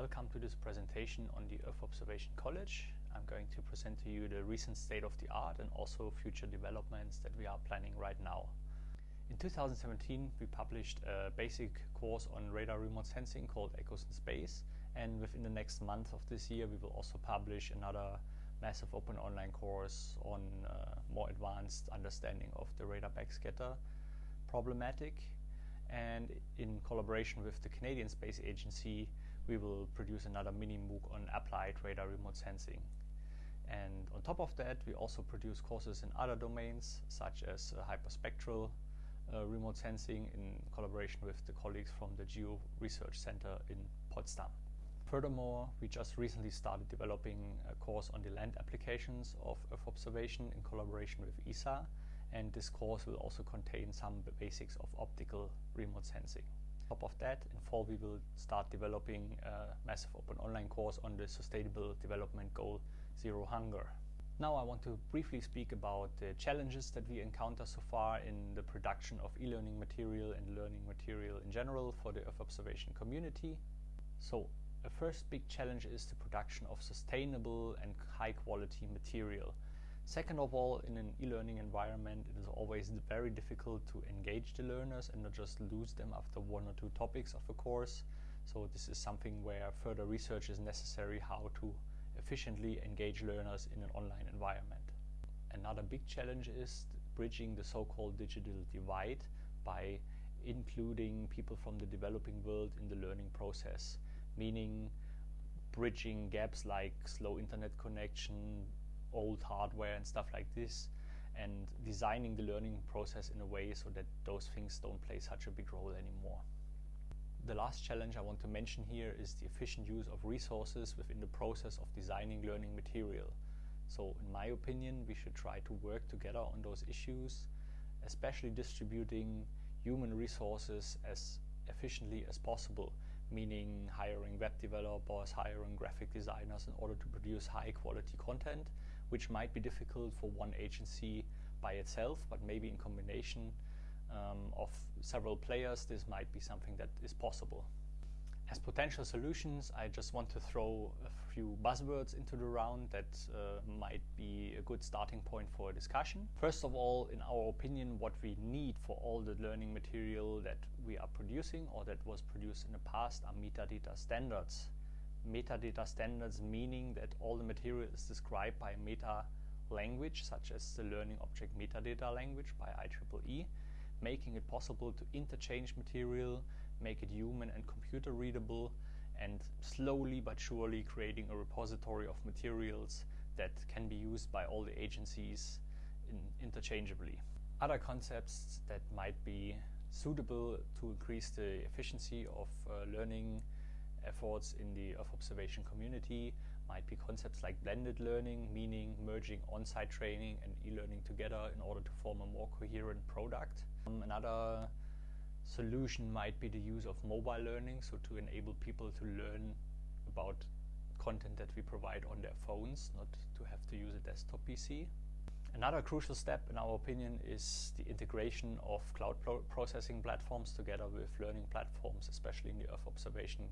Welcome to this presentation on the Earth Observation College. I'm going to present to you the recent state of the art and also future developments that we are planning right now. In 2017 we published a basic course on radar remote sensing called Echoes in Space and within the next month of this year we will also publish another massive open online course on uh, more advanced understanding of the radar backscatter problematic and in collaboration with the Canadian Space Agency we will produce another mini MOOC on applied radar remote sensing. And on top of that we also produce courses in other domains such as uh, hyperspectral uh, remote sensing in collaboration with the colleagues from the Geo Research Center in Potsdam. Furthermore, we just recently started developing a course on the land applications of Earth observation in collaboration with ESA and this course will also contain some basics of optical remote sensing. Top of that, in fall we will start developing a massive open online course on the Sustainable Development Goal Zero Hunger. Now I want to briefly speak about the challenges that we encounter so far in the production of e-learning material and learning material in general for the Earth observation community. So a first big challenge is the production of sustainable and high quality material. Second of all, in an e-learning environment, it is always very difficult to engage the learners and not just lose them after one or two topics of a course. So this is something where further research is necessary how to efficiently engage learners in an online environment. Another big challenge is bridging the so-called digital divide by including people from the developing world in the learning process, meaning bridging gaps like slow internet connection, old hardware and stuff like this and designing the learning process in a way so that those things don't play such a big role anymore. The last challenge I want to mention here is the efficient use of resources within the process of designing learning material. So in my opinion we should try to work together on those issues, especially distributing human resources as efficiently as possible meaning hiring web developers, hiring graphic designers in order to produce high quality content which might be difficult for one agency by itself, but maybe in combination um, of several players, this might be something that is possible. As potential solutions, I just want to throw a few buzzwords into the round that uh, might be a good starting point for a discussion. First of all, in our opinion, what we need for all the learning material that we are producing or that was produced in the past are metadata standards metadata standards meaning that all the material is described by meta language such as the learning object metadata language by IEEE making it possible to interchange material, make it human and computer readable and slowly but surely creating a repository of materials that can be used by all the agencies in interchangeably. Other concepts that might be suitable to increase the efficiency of uh, learning efforts in the Earth observation community might be concepts like blended learning, meaning merging on-site training and e-learning together in order to form a more coherent product. Um, another solution might be the use of mobile learning, so to enable people to learn about content that we provide on their phones, not to have to use a desktop PC. Another crucial step in our opinion is the integration of cloud pro processing platforms together with learning platforms, especially in the Earth observation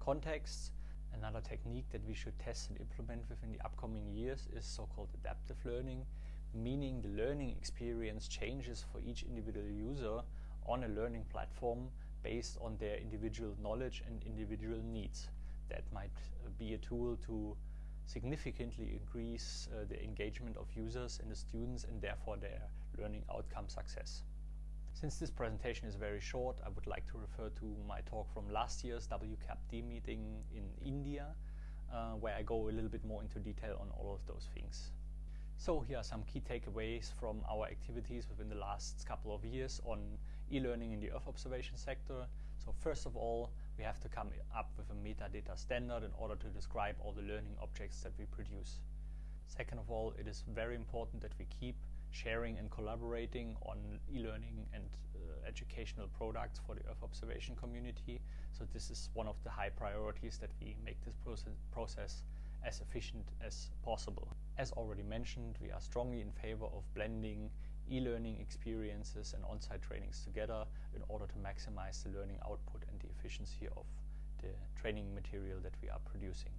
contexts. Another technique that we should test and implement within the upcoming years is so-called adaptive learning, meaning the learning experience changes for each individual user on a learning platform based on their individual knowledge and individual needs. That might be a tool to significantly increase uh, the engagement of users and the students and therefore their learning outcome success. Since this presentation is very short, I would like to refer to my talk from last year's WCAP-D meeting in India, uh, where I go a little bit more into detail on all of those things. So here are some key takeaways from our activities within the last couple of years on e-learning in the Earth observation sector. So first of all, we have to come up with a metadata standard in order to describe all the learning objects that we produce. Second of all, it is very important that we keep sharing and collaborating on e-learning and uh, educational products for the Earth observation community. So this is one of the high priorities that we make this process, process as efficient as possible. As already mentioned, we are strongly in favor of blending e-learning experiences and on-site trainings together in order to maximize the learning output and the efficiency of the training material that we are producing.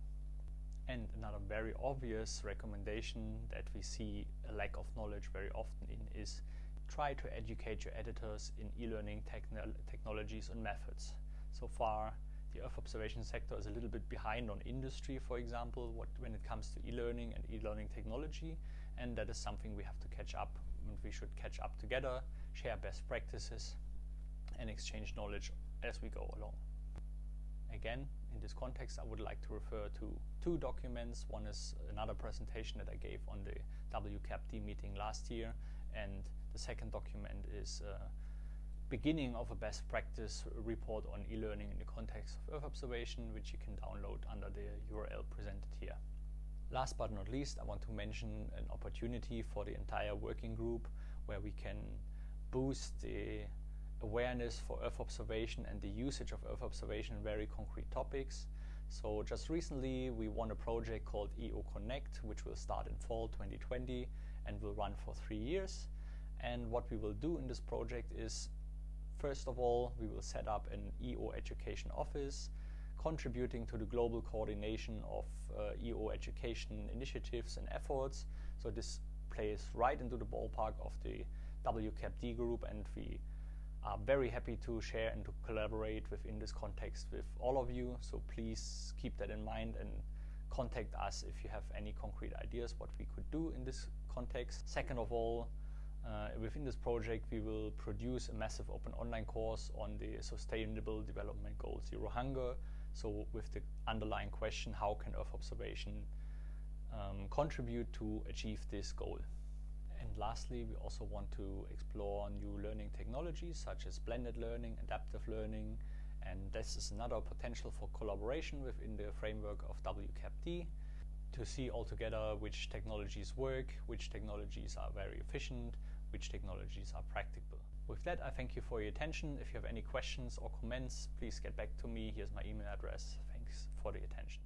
And another very obvious recommendation that we see a lack of knowledge very often in is try to educate your editors in e-learning techn technologies and methods. So far, the Earth observation sector is a little bit behind on industry, for example, what, when it comes to e-learning and e-learning technology, and that is something we have to catch up, and we should catch up together, share best practices, and exchange knowledge as we go along. Again, in this context, I would like to refer to two documents. One is another presentation that I gave on the WCAPD meeting last year, and the second document is uh, beginning of a best practice report on e-learning in the context of Earth observation, which you can download under the URL presented here. Last but not least, I want to mention an opportunity for the entire working group where we can boost the awareness for Earth observation and the usage of Earth observation in very concrete topics. So just recently we won a project called EO Connect, which will start in fall 2020 and will run for three years. And what we will do in this project is, first of all, we will set up an EO education office, contributing to the global coordination of uh, EO education initiatives and efforts. So this plays right into the ballpark of the WCAPD group and we are very happy to share and to collaborate within this context with all of you. So please keep that in mind and contact us if you have any concrete ideas what we could do in this context. Second of all, uh, within this project, we will produce a massive open online course on the Sustainable Development Goal Zero Hunger. So with the underlying question, how can Earth observation um, contribute to achieve this goal? And lastly, we also want to explore new learning technologies such as blended learning, adaptive learning, and this is another potential for collaboration within the framework of WCAPD to see altogether which technologies work, which technologies are very efficient, which technologies are practical. With that, I thank you for your attention. If you have any questions or comments, please get back to me. Here's my email address. Thanks for the attention.